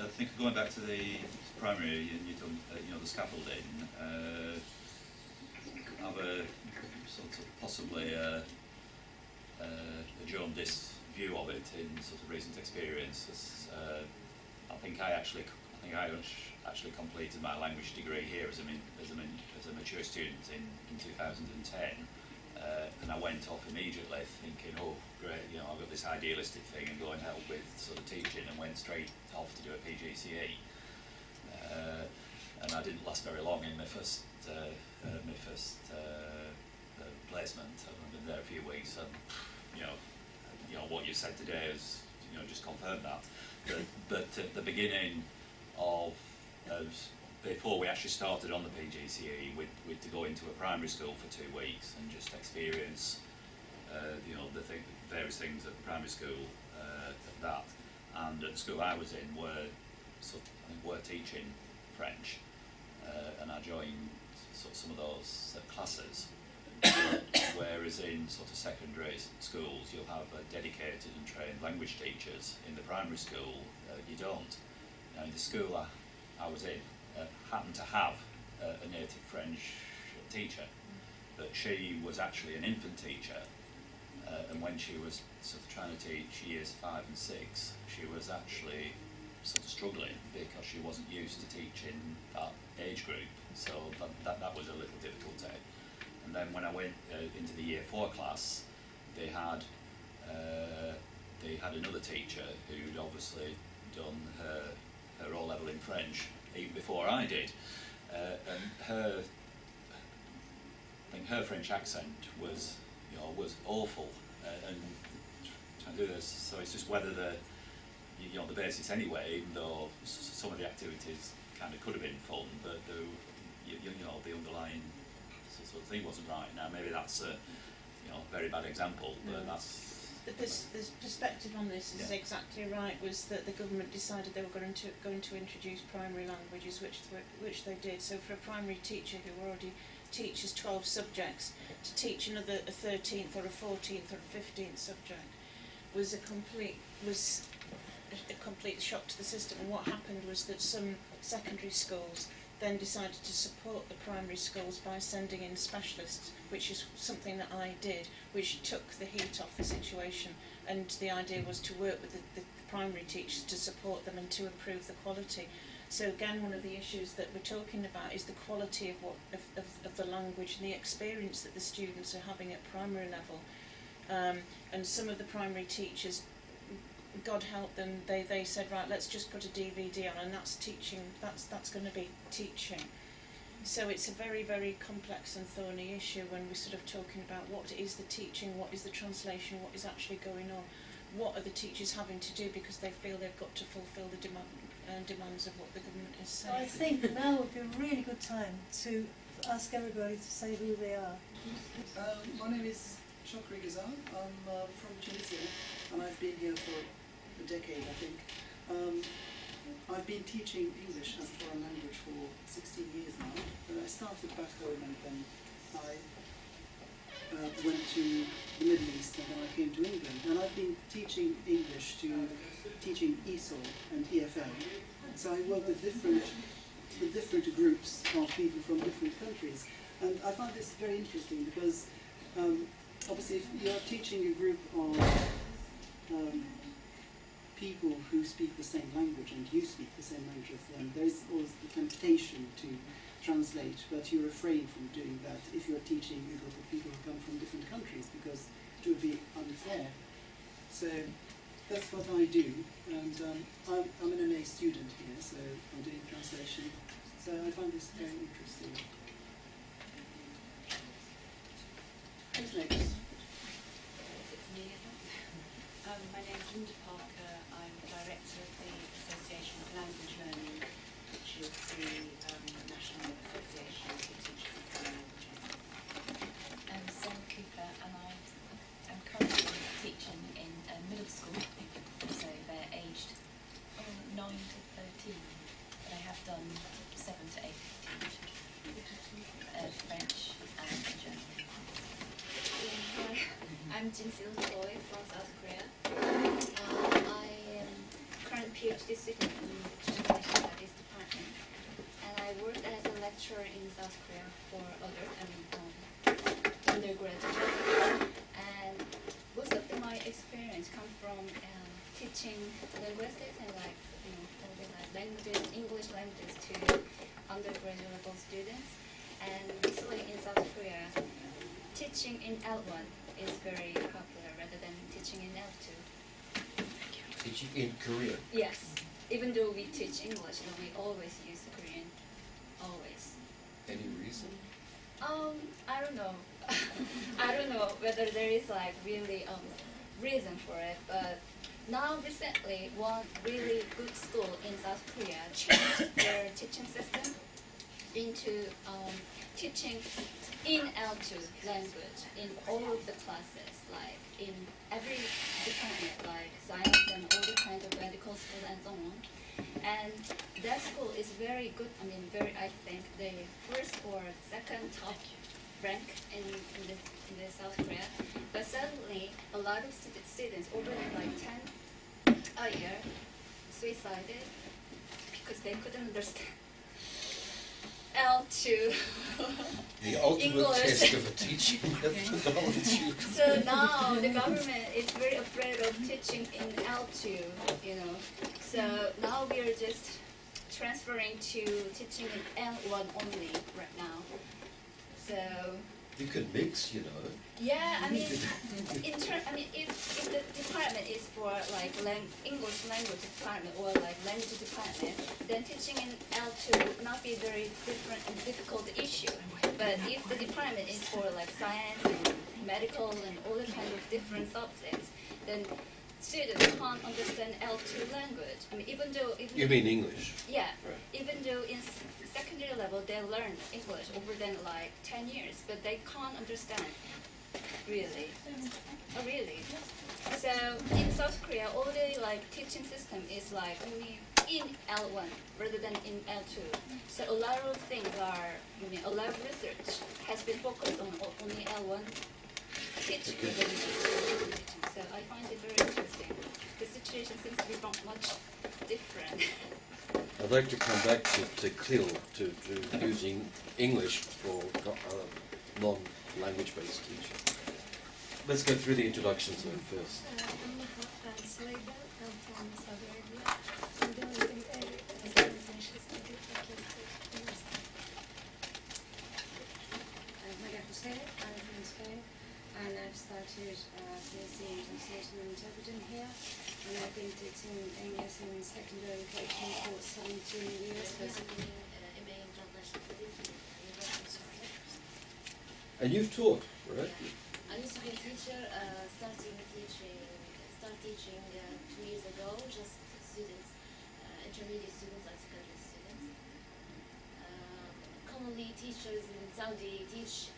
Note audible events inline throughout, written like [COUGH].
I think going back to the primary, and you done, uh, you know, the scaffolding, uh, have a sort of possibly a, a, a jaundiced view of it in sort of recent experiences. Uh, I think I actually, I think I actually completed my language degree here as a, as a, as a mature student in, in 2010. Uh, and I went off immediately thinking, oh, great, you know, I've got this idealistic thing and go and help with sort of teaching and went straight off to do a PGCE. Uh, and I didn't last very long in my first, uh, uh, my first uh, uh, placement. I've been there a few weeks and, you know, you know, what you said today has, you know, just confirmed that. But, but at the beginning of, of before we actually started on the PGCE, with to go into a primary school for two weeks and just experience, uh, you know, the thing, various things at primary school uh, at that. And at the school I was in were, sort of, were teaching French, uh, and I joined sort of some of those uh, classes. [COUGHS] Whereas in sort of secondary schools, you'll have uh, dedicated and trained language teachers. In the primary school, uh, you don't. Now, in the school I, I was in, uh, happened to have a native French teacher, but she was actually an infant teacher, uh, and when she was sort of trying to teach years five and six, she was actually sort of struggling because she wasn't used to teaching that age group, so that, that, that was a little difficulty. And then when I went uh, into the year four class, they had uh, they had another teacher who'd obviously done her her O level in French even before I did, uh, and her I think her French accent was you know was awful, uh, and trying to do this. So it's just whether the you know the basis anyway, even though some of the activities kind of could have been fun, but the you, you know the underlying sort of thing wasn't right. Now maybe that's a you know very bad example, but Yeah. that's The, pers- the perspective on this is Yeah. exactly right. Was that the government decided they were going to going to introduce primary languages, which th- which they did. So for a primary teacher who already teaches twelve subjects, to teach another a thirteenth or a fourteenth or a fifteenth subject was a complete was a complete shock to the system. And what happened was that some secondary schools then decided to support the primary schools by sending in specialists, which is something that I did, which took the heat off the situation. And the idea was to work with the, the primary teachers to support them and to improve the quality. So again, one of the issues that we're talking about is the quality of what of, of, of the language and the experience that the students are having at primary level. Um, and some of the primary teachers God help them, they, they said, right, let's just put a DVD on and that's teaching, that's, that's going to be teaching. So it's a very, very complex and thorny issue when we're sort of talking about what is the teaching, what is the translation, what is actually going on, what are the teachers having to do because they feel they've got to fulfil the demand, uh, demands of what the government is So saying. I think now would be a really good time to ask everybody to say who they are. Um, my name is Chokri Ghazal. I'm uh, from Tunisia and I've been here for a decade, I think. Um, I've been teaching English as a foreign language for 16 years now. Uh, I started back home and then I uh, went to the Middle East and then I came to England. And I've been teaching English to teaching ESOL and EFL. So I work with different, with different groups of people from different countries. And I find this very interesting because um, obviously if you're teaching a group of um, people who speak the same language and you speak the same language as them, there's always the temptation to translate, but you refrain from doing that if you're teaching a group of people who come from different countries because it would be unfair. So that's what I do, and um, I'm, I'm an MA student here, so I'm doing translation. So I find this very interesting. Who's next? [LAUGHS] Um, my name is Linda um, I'm am currently teaching in middle school, so they're aged oh, 9 to 13, but I have done 7 to 8 teaching uh, French and German. Hi, I'm Jinsil Choi from South Korea. Currently PhD student in translation studies department, and I worked as a lecturer in South Korea for other I mean, um, undergraduate. And most of my experience come from um, teaching linguistics and like you know languages, English languages to undergraduate students. And recently in South Korea, teaching in L1 is very popular rather than teaching in L2. Teaching in Korean. Yes, even though we teach English, but we always use Korean, always. Any reason? Um, I don't know. [LAUGHS] I don't know whether there is like really um reason for it, but now recently one really good school in South Korea changed [COUGHS] their teaching system into um, teaching in L2 language in all of the classes, like in every department, like science and all the kind of medical school and so on. And that school is very good. I mean, very. I think the first or second top rank in, in the in the South Korea. But suddenly, a lot of stu- students, over like ten a year, suicided because they couldn't understand L two. [LAUGHS] The ultimate English. test of a teaching [LAUGHS] methodology. So now the government is very afraid of teaching in L2, you know. So now we are just transferring to teaching in L1 only right now. So You can mix, you know. yeah, I mean, [LAUGHS] in ter- I mean, if, if the department is for like lang- English language department or like language department, then teaching in L2 would not be very different and difficult issue. But if the department is for like science and medical and all the kind of different subjects, then students can't understand L2 language. I mean, even though even You mean English? yeah, Right. even though in secondary level they learn English over than like 10 years, but they can't understand, really. Oh, really? So in South Korea, all the like teaching system is like only in L1 rather than in L2. So a lot of things are, I mean, a lot of research has been focused on only L1 teaching. rather than L2 teaching. So I find it very interesting. The situation seems to be much different. [LAUGHS] I'd like to come back to, to CLIL, to, to using English for uh, non-language based teaching. Let's go through the introductions then first. Uh, I'm Hans Slater. I'm from Saudi Arabia. I'm doing a translation study at Kansas University. I'm I'm from Spain, and I've started uh, PhD in Translation and Interpreting here, and I've been teaching English in secondary education for 17 years, basically. MA in Translation Studies in University of Sussex. And you've taught, right? I used to be a teacher, uh, starting teaching, start teaching uh, two years ago, just students, uh, intermediate students and secondary students. Um, commonly, teachers in Saudi teach, uh, yeah,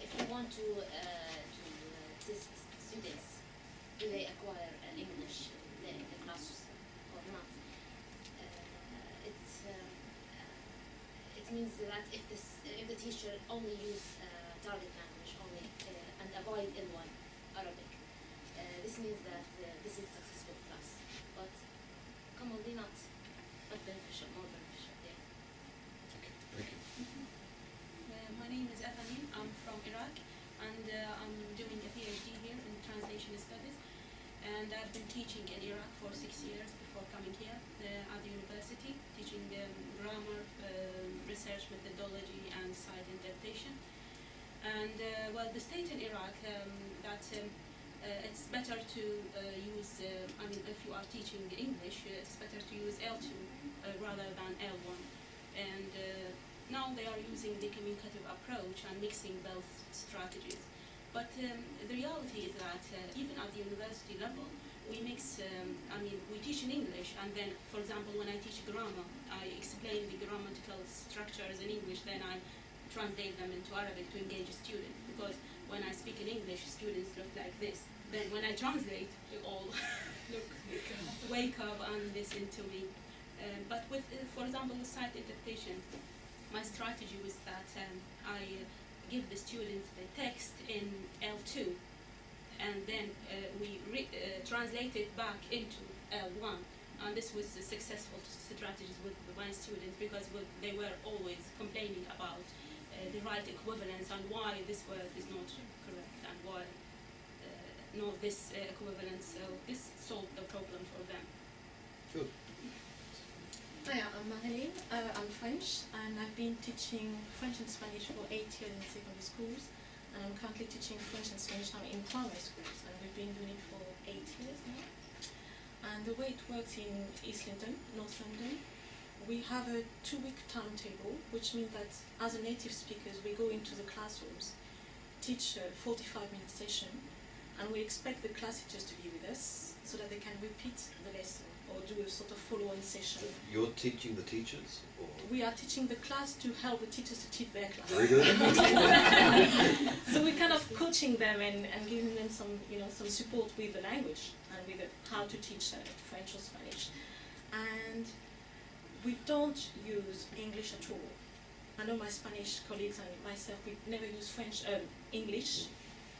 if you want to, uh, to uh, test students, do they acquire an English in the, class or not? Uh, it's, um, uh, it means that if, this, if the teacher only use uh, target language only uh, and avoid L1 Arabic, uh, this means that uh, this is successful class, but commonly not, not beneficial, more beneficial. Yeah. Okay, thank you. My name is Ethanin. I'm from Iraq, and uh, I'm doing a PhD here in translation studies. And I've been teaching in Iraq for six years before coming here uh, at the university, teaching um, grammar, um research methodology, and sight interpretation. And uh, well, the state in Iraq um, that um, uh, it's better to uh, use. Uh, I mean, if you are teaching English, uh, it's better to use L2 uh, rather than L1. And now they are using the communicative approach and mixing both strategies. But um, the reality is that uh, even at the university level, we mix, um, I mean, we teach in English, and then, for example, when I teach grammar, I explain the grammatical structures in English, then I translate them into Arabic to engage a student. Because when I speak in English, students look like this. Then when I translate, they all [LAUGHS] look, wake up and listen to me. Uh, but with, uh, for example, with sight interpretation, my strategy was that um, I uh, give the students the text in L2 and then uh, we re- uh, translate it back into L1 and this was a successful strategy with my students because they were always complaining about uh, the right equivalence and why this word is not correct and why uh, no this uh, equivalence. So this solved the problem for them. Good. Hi, I'm Marilyn. Uh, I'm French and I've been teaching French and Spanish for eight years in secondary schools and I'm currently teaching French and Spanish now in primary schools and we've been doing it for eight years now. And the way it works in East London, North London, we have a two-week timetable which means that as a native speakers we go into the classrooms, teach a 45-minute session and we expect the class teachers to be with us so that they can repeat the lesson or do a sort of follow-on session. You're teaching the teachers, or We are teaching the class to help the teachers to teach their class. very good. [LAUGHS] so we're kind of coaching them and, and giving them some, you know, some support with the language and with the, how to teach uh, French or Spanish. And we don't use English at all. I know my Spanish colleagues and myself, we never use French, um, English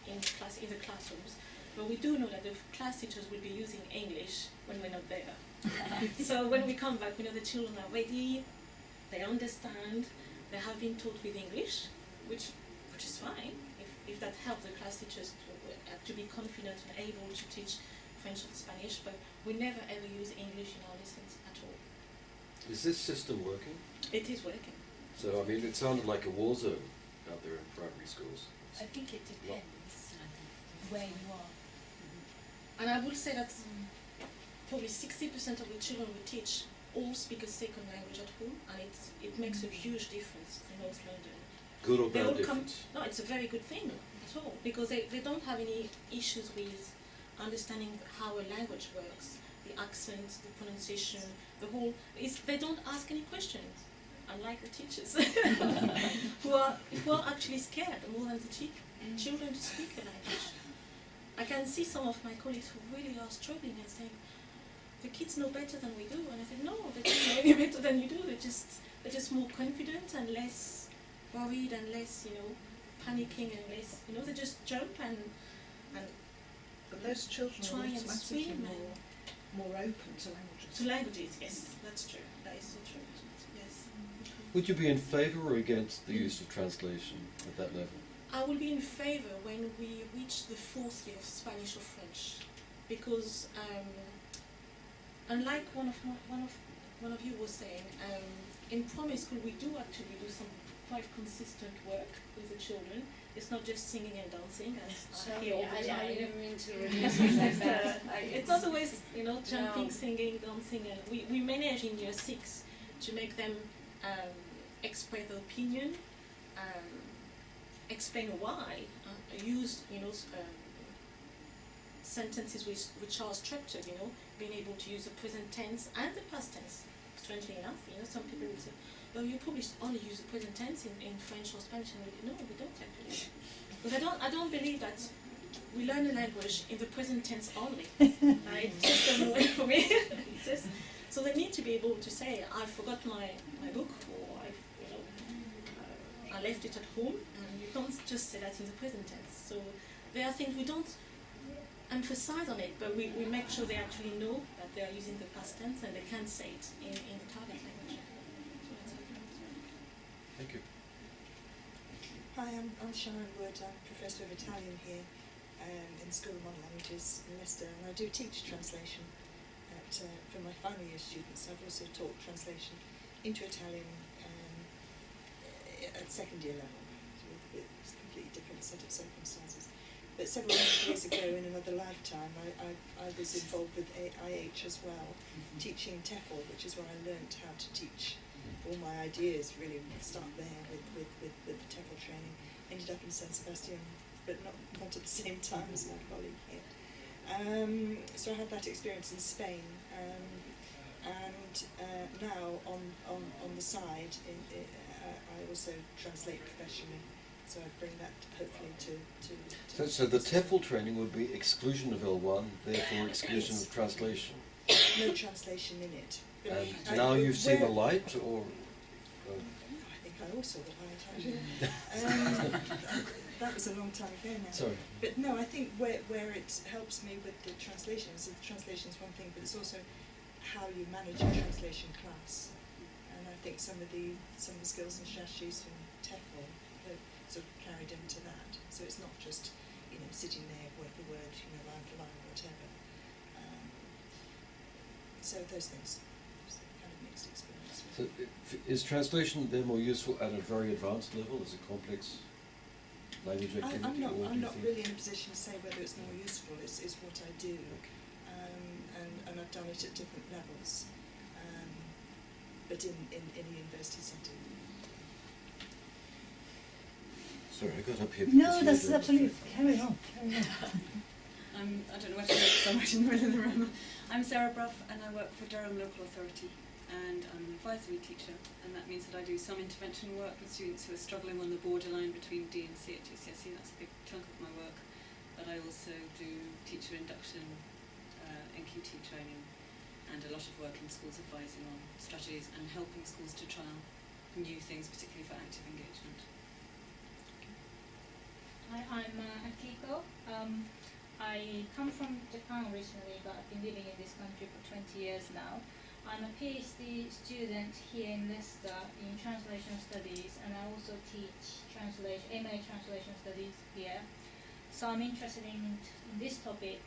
in class in the classrooms. But we do know that the class teachers will be using English when we're not there. [LAUGHS] so when we come back, we know the children are ready, they understand, they have been taught with English, which which is fine if, if that helps the class teachers to, uh, to be confident and able to teach French and Spanish, but we never ever use English in our lessons at all. Is this system working? It is working. So, I mean, it sounded like a war zone out there in primary schools. I think it depends where you are. And I would say that probably 60% of the children we teach all speak a second language at home, and it, it makes a mm. huge difference in North London. Good or They bad all come, no, it's a very good thing at all, because they, they don't have any issues with understanding how a language works, the accent, the pronunciation, the whole, it's, they don't ask any questions, unlike the teachers, [LAUGHS] who, are, who are actually scared more than the chi- mm. children to speak a language. I can see some of my colleagues who really are struggling and saying, the kids know better than we do. And I said, no, they don't know any [LAUGHS] better than you do. They're just, they're just more confident and less worried and less, you know, panicking and less, you know, they just jump and, and But those children Try are and automatically swim more, more open to languages. to languages, yes, that's true. That is so true. Yes. Would you be in favour or against the mm. use of translation at that level? I will be in favour when we reach the fourth year of Spanish or French, because um, unlike one of one of one of you was saying, um, in primary school we do actually do some quite consistent work with the children. It's not just singing and dancing as I hear all the I, I didn't mean to reduce like that. It's not always, you know, jumping, No. singing, dancing, and we, we manage in year six to make them um, express their opinion, um, explain why, uh, use, you know, um, sentences which, which are structured, you know, being able to use the present tense and the past tense. Strangely enough, you know, some people would say, well, you probably only use the present tense in, in French or Spanish, and we no, we don't actually. Because I don't, I don't believe that we learn a language in the present tense only. uh, it [LAUGHS] just doesn't work for me. [LAUGHS] Just- so they need to be able to say, I forgot my, my book, or I, you know, I left it at home, and you can't just say that in the present tense. So there are things we don't emphasize on it, but we, we make sure they actually know that they are using the past tense and they can say it in, in the target language. Thank you. Hi, I'm, I'm Sharon Wood. I'm Professor of Italian here um, in School of Modern Languages in Leicester, and I do teach translation at, uh, for my final year students. I've also taught translation into Italian at second year level with, with a completely different set of circumstances. But several years ago, in another lifetime, I, I, I was involved with AIH as well, teaching TEFL, which is where I learnt how to teach all my ideas really start there with, with, with, with the TEFL training. Ended up in San Sebastian, but not, not at the same time as my colleague here. Um, so I had that experience in Spain, um, and uh, now on, on, on the side, in, in, I also translate professionally. So I bring that hopefully to. to, So, to so the TEFL training would be exclusion of L1, therefore exclusion of translation. no translation in it. And I- now you've seen the light, or uh, I think I also the light [LAUGHS] um, that was a long time ago now. sorry. But no, I think where, where it helps me with the translation is the translation is one thing, but it's also how you manage a translation class. I think some of the some of the skills and strategies from TEFL have sort of carried into that. So it's not just you know sitting there word for word, you know line for line or whatever. Um, so those things, it's kind of mixed experience. So is translation then more useful at a very advanced level as a complex language I, activity? I'm not, I'm not think- really in a position to say whether it's more useful. It's, it's what I do, um, and, and I've done it at different levels, but in, in, in a university setting. Sorry, I got up here. No, that's absolutely, carry on, carry on. [LAUGHS] I'm, I don't know where to go because I'm in the middle of the room. I'm Sarah Bruff and I work for Durham Local Authority and I'm an advisory teacher and that means that I do some intervention work with students who are struggling on the borderline between D and C at GCSE. That's a big chunk of my work. But I also do teacher induction, uh, NQT training and a lot of work in schools advising on strategies and helping schools to trial new things, particularly for active engagement. Hi, I'm uh, Akiko. Um, I come from Japan originally, but I've been living in this country for 20 years now. I'm a PhD student here in Leicester in translation studies, and I also teach translation, MA translation studies here. So I'm interested in, in this topic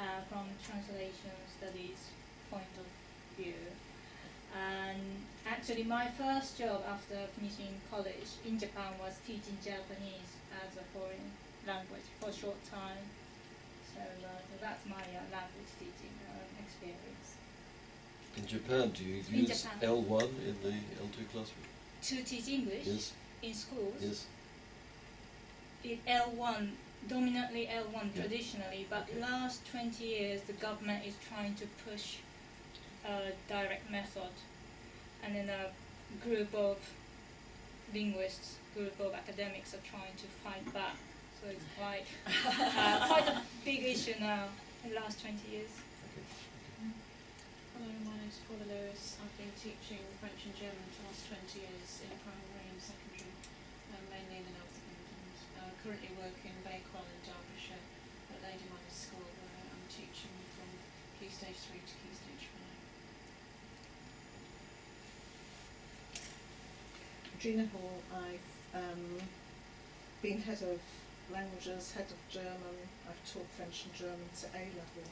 uh, from translation studies point of view. And actually, my first job after finishing college in Japan was teaching Japanese as a foreign language for a short time. So, uh, so that's my uh, language teaching um, experience. In Japan, do you In use Japan. L1 in the L2 classroom? To teach English Yes. in schools, Yes. it L1, dominantly L1 Yeah. traditionally, but Okay. last 20 years the government is trying to push a direct method. And then a group of linguists, group of academics are trying to fight back. So it's quite, uh, quite a big issue now in the last 20 years. Hello, my name's Paula Lewis. I've been teaching French and German for the last 20 years in primary and secondary, um, mainly in the north England. Uh, currently work in Bakewell in Derbyshire at Lady Manners School where I'm teaching from Key Stage 3 to Key Stage 5. Gina Hall, I've um, been head of languages, head of German, I've taught French and German to A level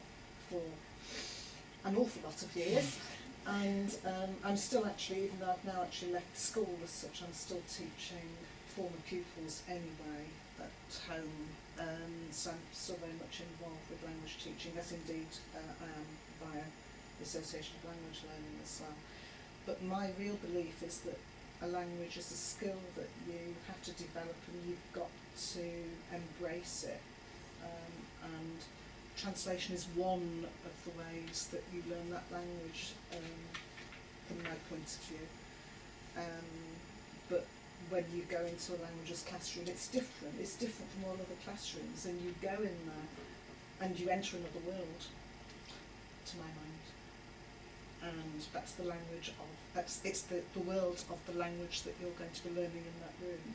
for an awful lot of years. And um, I'm still actually, even though I've now actually left school as such, I'm still teaching former pupils anyway at home. Um, so I'm still very much involved with language teaching, as indeed uh, I am via the Association of Language Learning as well. But my real belief is that a language is a skill that you have to develop and you've got to embrace it. Um, and translation is one of the ways that you learn that language um, from my point of view. Um, but when you go into a languages classroom, it's different. It's different from all other classrooms, and you go in there and you enter another world, to my mind. And that's the language of that's it's the, the world of the language that you're going to be learning in that room.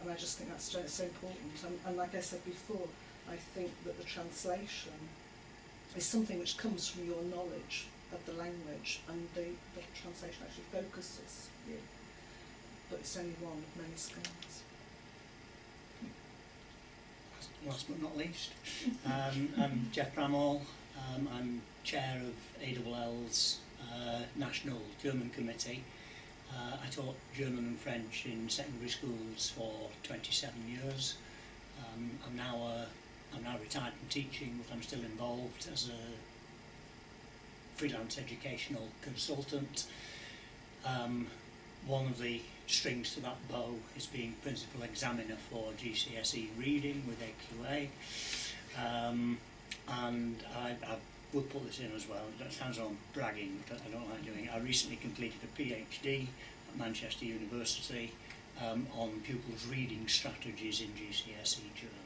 And I just think that's so, important. And, and like I said before, I think that the translation is something which comes from your knowledge of the language, and the, the translation actually focuses you. But it's only one of many skills. last but not least. Um, I'm Jeff Bramall. Um, I'm chair of ALL's uh, National German Committee. Uh, I taught German and French in secondary schools for 27 years. Um, I'm now a, I'm now retired from teaching, but I'm still involved as a freelance educational consultant. Um, one of the strings to that bow is being principal examiner for GCSE reading with AQA. Um, and I, I would put this in as well, that sounds I'm bragging, but I don't like doing it. I recently completed a PhD at Manchester University um, on pupils' reading strategies in GCSE German.